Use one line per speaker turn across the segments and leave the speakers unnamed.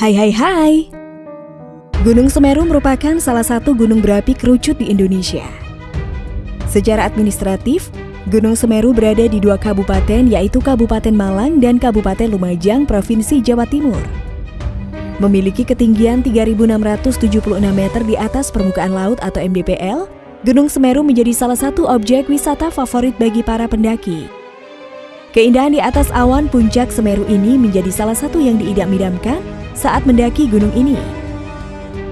Hai hai hai Gunung Semeru merupakan salah satu gunung berapi kerucut di Indonesia. Secara administratif, Gunung Semeru berada di dua kabupaten yaitu Kabupaten Malang dan Kabupaten Lumajang, Provinsi Jawa Timur. Memiliki ketinggian 3.676 meter di atas permukaan laut atau MDPL, Gunung Semeru menjadi salah satu objek wisata favorit bagi para pendaki. Keindahan di atas awan puncak Semeru ini menjadi salah satu yang diidam-idamkan saat mendaki gunung ini.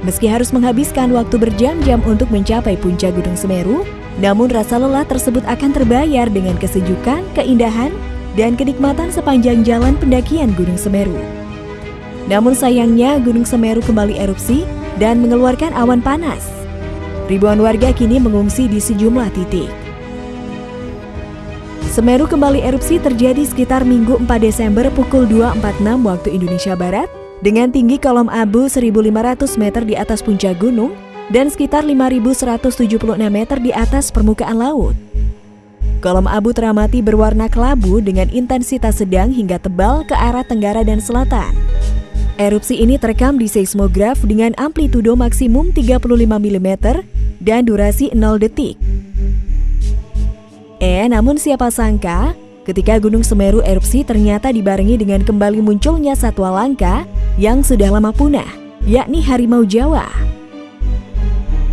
Meski harus menghabiskan waktu berjam-jam untuk mencapai puncak Gunung Semeru, namun rasa lelah tersebut akan terbayar dengan kesejukan, keindahan, dan kenikmatan sepanjang jalan pendakian Gunung Semeru. Namun sayangnya Gunung Semeru kembali erupsi dan mengeluarkan awan panas. Ribuan warga kini mengungsi di sejumlah titik. Semeru kembali erupsi terjadi sekitar Minggu 4 Desember pukul 2.46 waktu Indonesia Barat dengan tinggi kolom abu 1.500 meter di atas puncak gunung dan sekitar 5.176 meter di atas permukaan laut. Kolom abu teramati berwarna kelabu dengan intensitas sedang hingga tebal ke arah tenggara dan selatan. Erupsi ini terekam di seismograf dengan amplitudo maksimum 35 mm dan durasi 0 detik. Eh, namun siapa sangka ketika Gunung Semeru erupsi ternyata dibarengi dengan kembali munculnya satwa langka yang sudah lama punah, yakni harimau Jawa.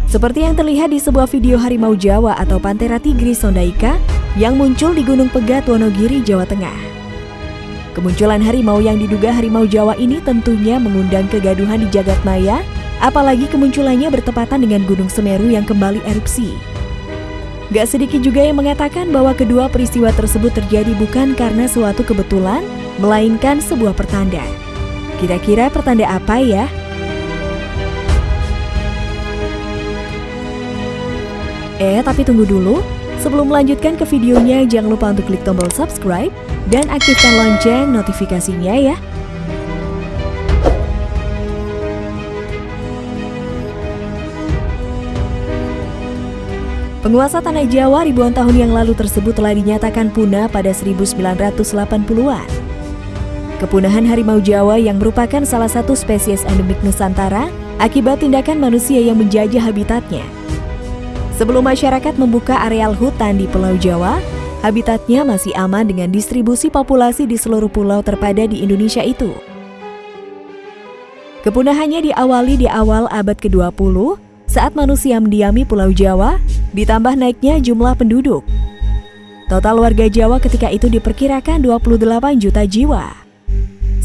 Seperti yang terlihat di sebuah video harimau Jawa atau Panthera tigris sondaika yang muncul di Gunung Pegat Wonogiri, Jawa Tengah. Kemunculan harimau yang diduga harimau Jawa ini tentunya mengundang kegaduhan di jagat maya, apalagi kemunculannya bertepatan dengan Gunung Semeru yang kembali erupsi. Gak sedikit juga yang mengatakan bahwa kedua peristiwa tersebut terjadi bukan karena suatu kebetulan, melainkan sebuah pertanda. Kira-kira pertanda apa ya? Eh, tapi tunggu dulu. Sebelum melanjutkan ke videonya, jangan lupa untuk klik tombol subscribe dan aktifkan lonceng notifikasinya ya. Penguasa tanah Jawa ribuan tahun yang lalu tersebut telah dinyatakan punah pada 1980-an. Kepunahan harimau Jawa yang merupakan salah satu spesies endemik Nusantara akibat tindakan manusia yang menjajah habitatnya. Sebelum masyarakat membuka areal hutan di Pulau Jawa, habitatnya masih aman dengan distribusi populasi di seluruh pulau terpada di Indonesia itu. Kepunahannya diawali di awal abad ke-20 saat manusia mendiami Pulau Jawa, ditambah naiknya jumlah penduduk. Total warga Jawa ketika itu diperkirakan 28 juta jiwa.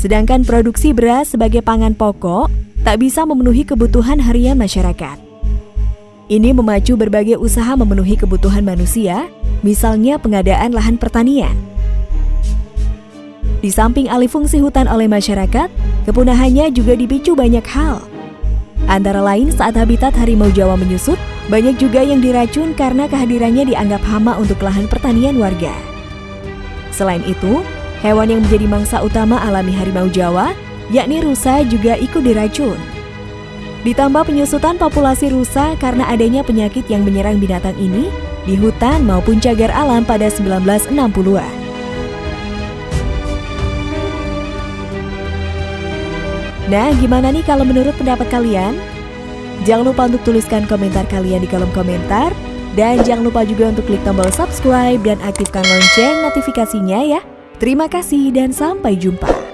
Sedangkan produksi beras sebagai pangan pokok tak bisa memenuhi kebutuhan harian masyarakat. Ini memacu berbagai usaha memenuhi kebutuhan manusia, misalnya pengadaan lahan pertanian. Di samping alih fungsi hutan oleh masyarakat, kepunahannya juga dipicu banyak hal. Antara lain saat habitat harimau Jawa menyusut, banyak juga yang diracun karena kehadirannya dianggap hama untuk lahan pertanian warga. Selain itu, Hewan yang menjadi mangsa utama alami harimau Jawa, yakni rusa juga ikut diracun. Ditambah penyusutan populasi rusa karena adanya penyakit yang menyerang binatang ini di hutan maupun cagar alam pada 1960-an. Nah, gimana nih kalau menurut pendapat kalian? Jangan lupa untuk tuliskan komentar kalian di kolom komentar. Dan jangan lupa juga untuk klik tombol subscribe dan aktifkan lonceng notifikasinya ya. Terima kasih dan sampai jumpa.